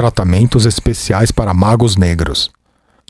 tratamentos especiais para magos negros.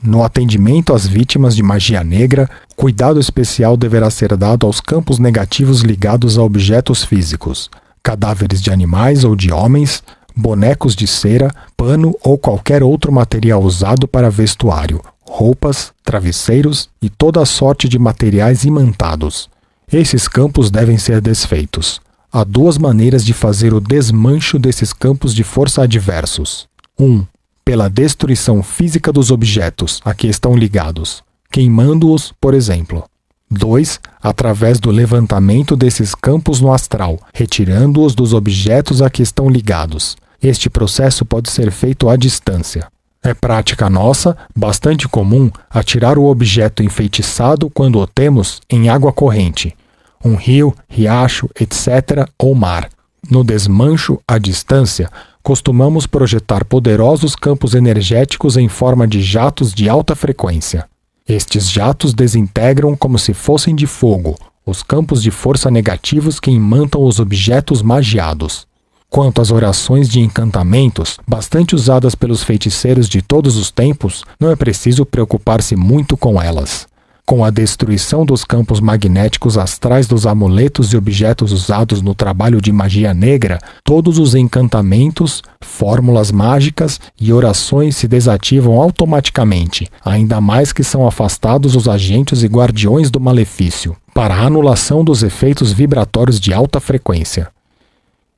No atendimento às vítimas de magia negra, cuidado especial deverá ser dado aos campos negativos ligados a objetos físicos, cadáveres de animais ou de homens, bonecos de cera, pano ou qualquer outro material usado para vestuário, roupas, travesseiros e toda sorte de materiais imantados. Esses campos devem ser desfeitos. Há duas maneiras de fazer o desmancho desses campos de força adversos. 1. Um, pela destruição física dos objetos a que estão ligados, queimando-os, por exemplo. 2. Através do levantamento desses campos no astral, retirando-os dos objetos a que estão ligados. Este processo pode ser feito à distância. É prática nossa, bastante comum, atirar o objeto enfeitiçado quando o temos em água corrente, um rio, riacho, etc., ou mar. No desmancho à distância, costumamos projetar poderosos campos energéticos em forma de jatos de alta frequência. Estes jatos desintegram como se fossem de fogo os campos de força negativos que imantam os objetos magiados. Quanto às orações de encantamentos, bastante usadas pelos feiticeiros de todos os tempos, não é preciso preocupar-se muito com elas. Com a destruição dos campos magnéticos astrais dos amuletos e objetos usados no trabalho de magia negra, todos os encantamentos, fórmulas mágicas e orações se desativam automaticamente, ainda mais que são afastados os agentes e guardiões do malefício, para a anulação dos efeitos vibratórios de alta frequência.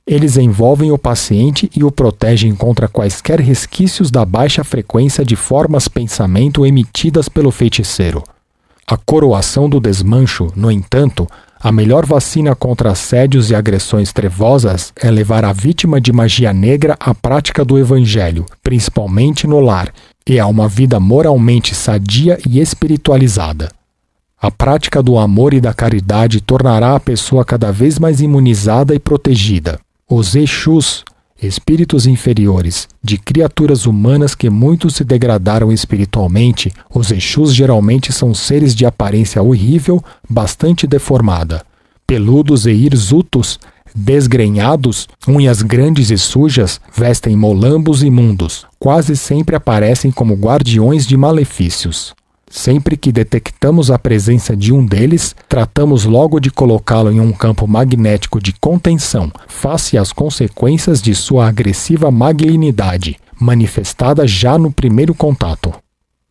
Eles envolvem o paciente e o protegem contra quaisquer resquícios da baixa frequência de formas pensamento emitidas pelo feiticeiro. A coroação do desmancho, no entanto, a melhor vacina contra assédios e agressões trevosas é levar a vítima de magia negra à prática do Evangelho, principalmente no lar, e a uma vida moralmente sadia e espiritualizada. A prática do amor e da caridade tornará a pessoa cada vez mais imunizada e protegida. Os Exus, espíritos inferiores, de criaturas humanas que muito se degradaram espiritualmente, os Exus geralmente são seres de aparência horrível, bastante deformada. Peludos e hirsutos, desgrenhados, unhas grandes e sujas, vestem molambos imundos, quase sempre aparecem como guardiões de malefícios. Sempre que detectamos a presença de um deles, tratamos logo de colocá-lo em um campo magnético de contenção, face às consequências de sua agressiva malignidade, manifestada já no primeiro contato.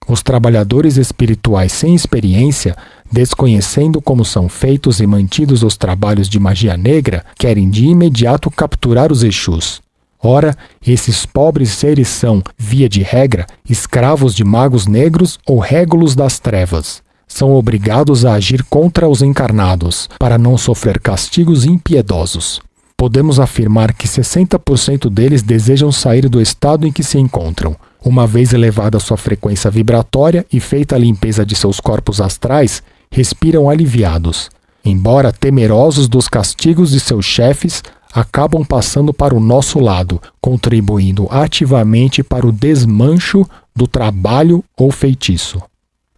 Os trabalhadores espirituais sem experiência, desconhecendo como são feitos e mantidos os trabalhos de magia negra, querem de imediato capturar os Exus. Ora, esses pobres seres são, via de regra, escravos de magos negros ou régulos das trevas. São obrigados a agir contra os encarnados, para não sofrer castigos impiedosos. Podemos afirmar que 60% deles desejam sair do estado em que se encontram. Uma vez elevada sua frequência vibratória e feita a limpeza de seus corpos astrais, respiram aliviados. Embora temerosos dos castigos de seus chefes, acabam passando para o nosso lado, contribuindo ativamente para o desmancho do trabalho ou feitiço.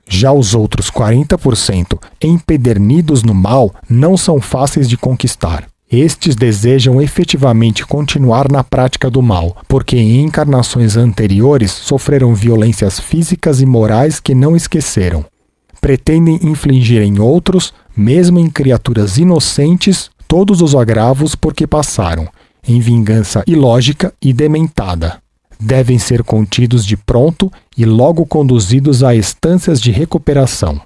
Já os outros 40%, empedernidos no mal, não são fáceis de conquistar. Estes desejam efetivamente continuar na prática do mal, porque em encarnações anteriores sofreram violências físicas e morais que não esqueceram. Pretendem infligir em outros, mesmo em criaturas inocentes, todos os agravos por que passaram, em vingança ilógica e dementada. Devem ser contidos de pronto e logo conduzidos a estâncias de recuperação.